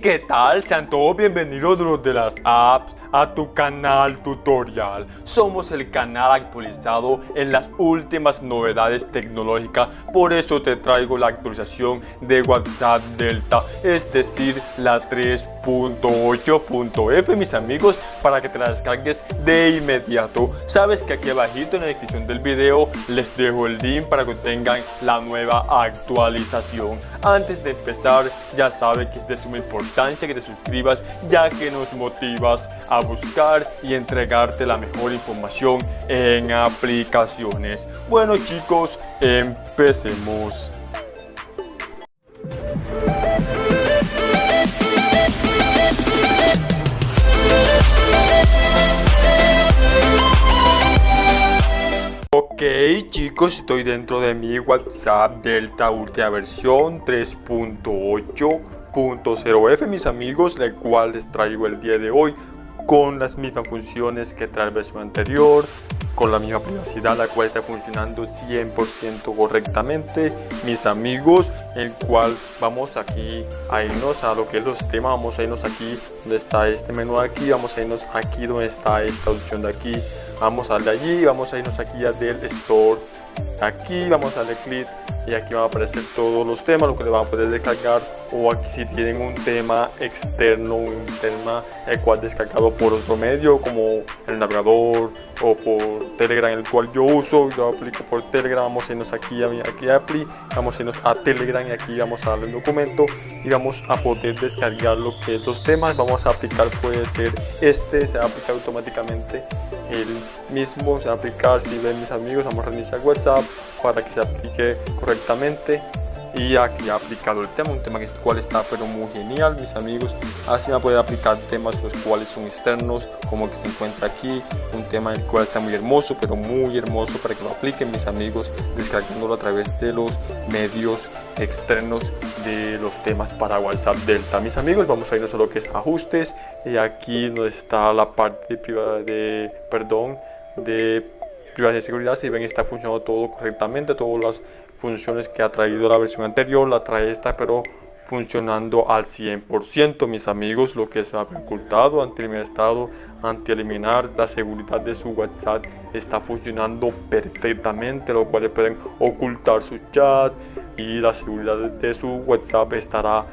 ¿qué tal? Sean todos bienvenidos los de las apps a tu canal tutorial. Somos el canal actualizado en las últimas novedades tecnológicas, por eso te traigo la actualización de WhatsApp Delta, es decir, la 3.8.f, mis amigos, para que te la descargues de inmediato. Sabes que aquí abajito en la descripción del video les dejo el link para que tengan la nueva actualización. Antes de empezar, ya sabes que es de suma que te suscribas, ya que nos motivas a buscar y entregarte la mejor información en aplicaciones. Bueno chicos, empecemos. Ok chicos, estoy dentro de mi WhatsApp Delta Ultra versión 3.8.0F mis amigos, la cual les traigo el día de hoy con las mismas funciones que trae la versión anterior, con la misma privacidad, la cual está funcionando 100% correctamente, mis amigos, el cual vamos aquí a irnos a lo que es los temas, vamos a irnos aquí donde está este menú aquí, vamos a irnos aquí donde está esta opción de aquí, vamos a darle allí, vamos a irnos aquí a del store, aquí vamos a darle clic y aquí van a aparecer todos los temas, lo que le van a poder descargar o aquí si tienen un tema externo, un tema el cual descargado por otro medio como el navegador o por Telegram el cual yo uso, yo aplico por Telegram, vamos a irnos aquí a aquí a Apply, vamos a irnos a Telegram y aquí vamos a darle un documento y vamos a poder descargar lo que es los temas, vamos a aplicar puede ser este, se va a aplicar automáticamente el mismo, se va a aplicar si ven mis amigos, vamos a reiniciar WhatsApp para que se aplique correctamente y aquí ha aplicado el tema, un tema que cual está pero muy genial mis amigos, así va a poder aplicar temas los cuales son externos como que se encuentra aquí, un tema el cual está muy hermoso pero muy hermoso para que lo apliquen mis amigos descargándolo a través de los medios externos de los temas para WhatsApp Delta. Mis amigos, vamos a irnos a lo que es ajustes. Y aquí donde está la parte de, de perdón de privacidad y seguridad. Si ven está funcionando todo correctamente todas las funciones que ha traído la versión anterior, la trae esta, pero funcionando al 100% mis amigos lo que se ha ocultado ante el estado anti eliminar la seguridad de su whatsapp está funcionando perfectamente lo cual pueden ocultar su chat y la seguridad de su whatsapp estará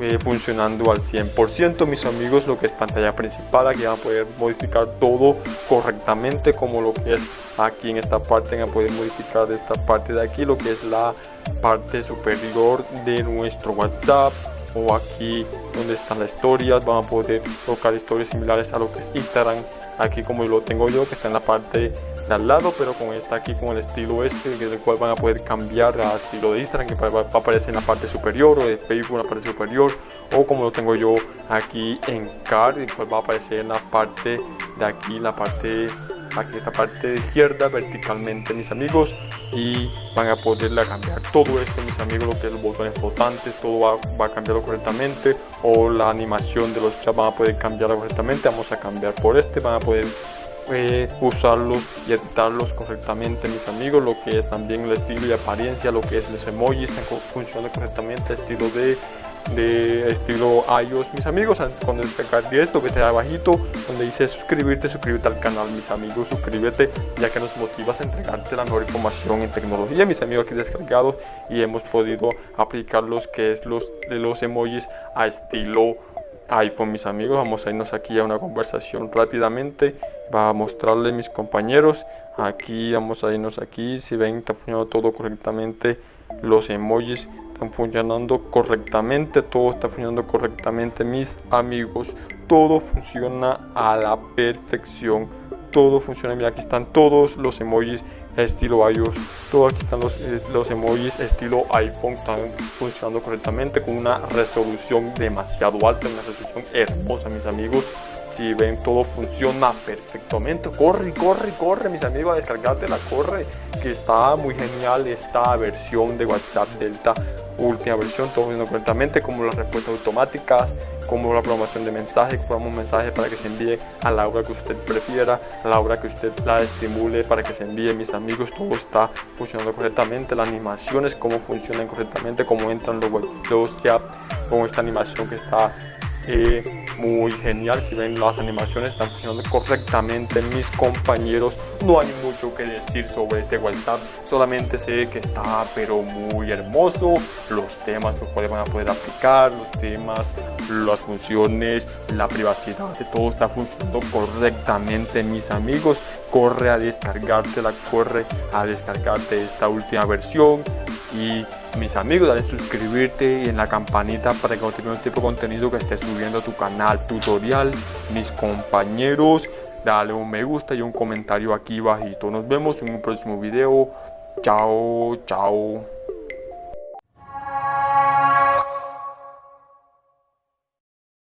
eh, funcionando al 100% mis amigos lo que es pantalla principal aquí van a poder modificar todo correctamente como lo que es aquí en esta parte van a poder modificar de esta parte de aquí lo que es la parte superior de nuestro whatsapp o aquí donde están las historias van a poder tocar historias similares a lo que es instagram aquí como lo tengo yo que está en la parte al lado pero con esta aquí con el estilo este que cual van a poder cambiar a estilo de Instagram que va, a aparecer en la parte superior o de Facebook en la parte superior o como lo tengo yo aquí en Card el cual va a aparecer en la parte de aquí la parte aquí esta parte de izquierda verticalmente mis amigos y van a poderle cambiar. Todo esto mis amigos lo que es los botones flotantes todo va, a cambiarlo correctamente o la animación de los chats van a poder cambiarlo correctamente. Vamos a cambiar por este van a poder usarlos y editarlos correctamente mis amigos lo que es también el estilo y apariencia lo que es los emojis están funcionando correctamente estilo de de estilo iOS mis amigos cuando descargar esto está abajito donde dice suscribirte suscríbete al canal mis amigos suscríbete ya que nos motivas a entregarte la mejor información en tecnología mis amigos aquí descargados y hemos podido aplicar los que es los de los emojis a estilo iPhone mis amigos vamos a irnos aquí a una conversación rápidamente va a mostrarle mis compañeros. Aquí vamos a irnos aquí si ven está funcionando todo correctamente los emojis están funcionando correctamente todo está funcionando correctamente mis amigos. Todo funciona a la perfección todo funciona mira aquí están todos los emojis estilo iOS. Todo aquí están los, eh, los emojis estilo iPhone están funcionando correctamente con una resolución demasiado alta una resolución hermosa mis amigos si ven todo funciona perfectamente corre corre corre mis amigos a descargarte la corre que está muy genial esta versión de whatsapp delta última versión todo funciona correctamente como las respuestas automáticas como la programación de mensajes, como un mensaje para que se envíe a la hora que usted prefiera, a la hora que usted la estimule para que se envíe. Mis amigos, todo está funcionando correctamente, las animaciones, cómo funcionan correctamente, cómo entran los, los con esta animación que está muy genial. Si ven las animaciones están funcionando correctamente. Mis compañeros, no hay mucho que decir sobre este WhatsApp. Solamente sé que está pero muy hermoso. Los temas los cuales van a poder aplicar, los temas, las funciones, la privacidad de todo está funcionando correctamente mis amigos. Corre a descargártela, corre a descargarte esta última versión y mis amigos, dale suscribirte y en la campanita para que te este tipo de contenido que esté subiendo a tu canal tutorial. Mis compañeros, dale un me gusta y un comentario aquí bajito. Nos vemos en un próximo video. Chao, chao.